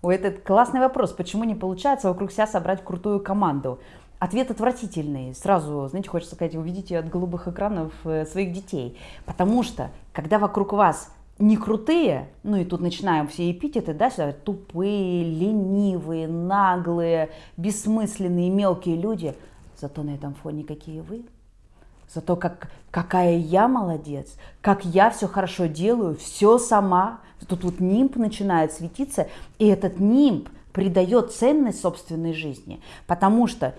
Ой, это классный вопрос. Почему не получается вокруг себя собрать крутую команду? Ответ отвратительный. Сразу, знаете, хочется сказать, увидите от голубых экранов э, своих детей. Потому что, когда вокруг вас не крутые, ну и тут начинаем все эпитеты, да, сюда, тупые, ленивые, наглые, бессмысленные, мелкие люди, зато на этом фоне какие вы, зато как, какая я молодец, как я все хорошо делаю, все сама. Тут вот нимб начинает светиться, и этот нимб придает ценность собственной жизни, потому что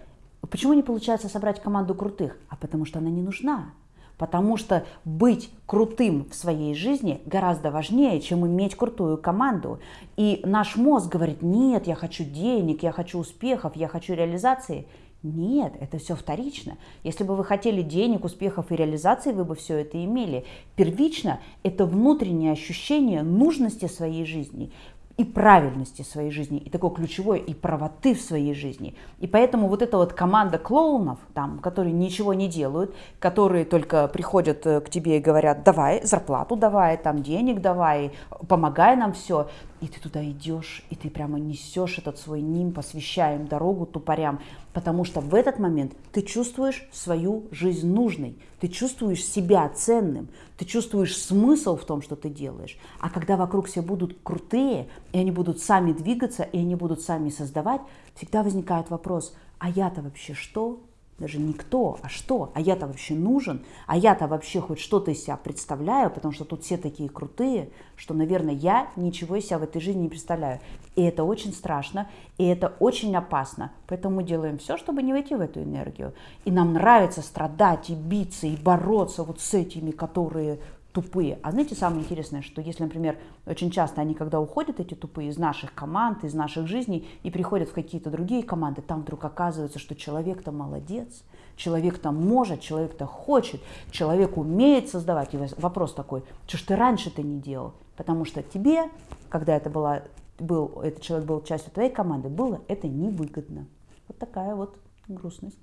Почему не получается собрать команду крутых? А потому что она не нужна. Потому что быть крутым в своей жизни гораздо важнее, чем иметь крутую команду. И наш мозг говорит, нет, я хочу денег, я хочу успехов, я хочу реализации. Нет, это все вторично. Если бы вы хотели денег, успехов и реализации, вы бы все это имели. Первично это внутреннее ощущение нужности своей жизни и правильности своей жизни, и такой ключевой, и правоты в своей жизни. И поэтому вот эта вот команда клоунов, там, которые ничего не делают, которые только приходят э, к тебе и говорят, давай зарплату давай, там денег давай, помогай нам все, и ты туда идешь, и ты прямо несешь этот свой ним, посвящаем дорогу тупорям, потому что в этот момент ты чувствуешь свою жизнь нужной, ты чувствуешь себя ценным, ты чувствуешь смысл в том, что ты делаешь. А когда вокруг все будут крутые, и они будут сами двигаться, и они будут сами создавать, всегда возникает вопрос, а я-то вообще что? даже не кто, а что, а я-то вообще нужен, а я-то вообще хоть что-то из себя представляю, потому что тут все такие крутые, что, наверное, я ничего из себя в этой жизни не представляю. И это очень страшно, и это очень опасно. Поэтому мы делаем все, чтобы не войти в эту энергию. И нам нравится страдать и биться, и бороться вот с этими, которые тупые. А знаете, самое интересное, что если, например, очень часто они, когда уходят, эти тупые, из наших команд, из наших жизней, и приходят в какие-то другие команды, там вдруг оказывается, что человек-то молодец, человек-то может, человек-то хочет, человек умеет создавать. И вопрос такой, что ж ты раньше-то не делал? Потому что тебе, когда это была, был, этот человек был частью твоей команды, было это невыгодно. Вот такая вот грустность.